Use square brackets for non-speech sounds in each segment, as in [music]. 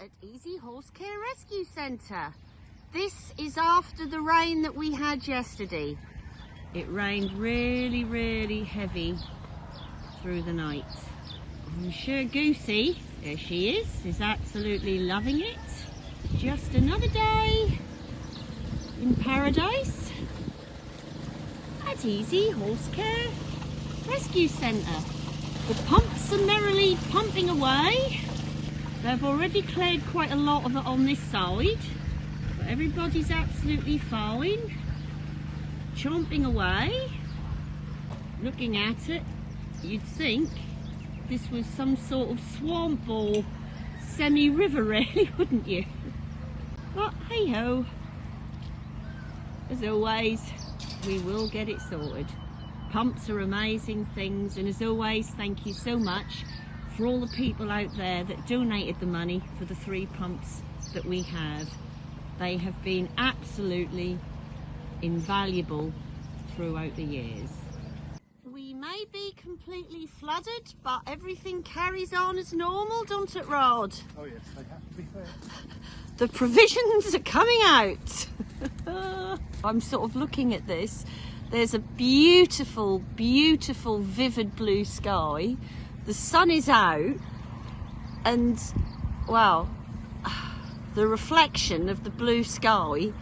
at Easy Horse Care Rescue Centre. This is after the rain that we had yesterday. It rained really, really heavy through the night. I'm sure Goosey, there she is, is absolutely loving it. Just another day in paradise at Easy Horse Care Rescue Centre. The pumps are merrily pumping. They've already cleared quite a lot of it on this side. But everybody's absolutely fine. Chomping away. Looking at it, you'd think this was some sort of swamp or semi-river [laughs] really, wouldn't you? But hey ho, as always, we will get it sorted. Pumps are amazing things and as always, thank you so much for all the people out there that donated the money for the three pumps that we have. They have been absolutely invaluable throughout the years. We may be completely flooded, but everything carries on as normal, don't it, Rod? Oh yes, they have to be fair. [laughs] The provisions are coming out. [laughs] I'm sort of looking at this. There's a beautiful, beautiful, vivid blue sky. The sun is out, and well the reflection of the blue sky.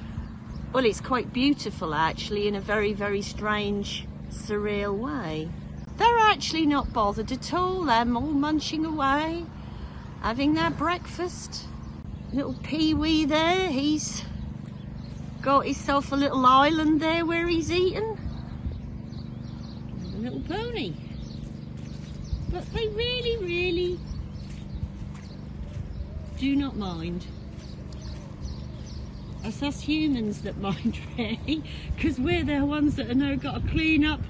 Well, it's quite beautiful actually, in a very, very strange, surreal way. They're actually not bothered at all. They're all munching away, having their breakfast. Little Pee-wee there, he's got himself a little island there where he's eating. A little pony. But they really, really do not mind. It's us humans that [laughs] mind really, because we're the ones that are now got to clean up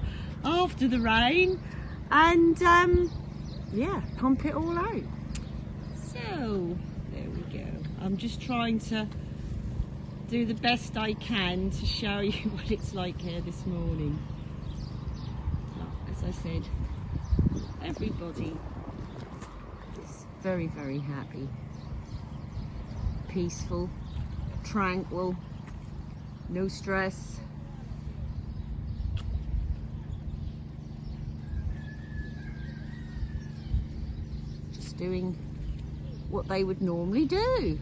after the rain and um, yeah, pump it all out. So, there we go. I'm just trying to do the best I can to show you [laughs] what it's like here this morning. As I said, everybody is very, very happy, peaceful, tranquil, no stress. Just doing what they would normally do.